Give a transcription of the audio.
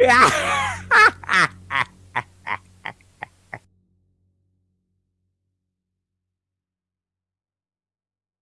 Yeah.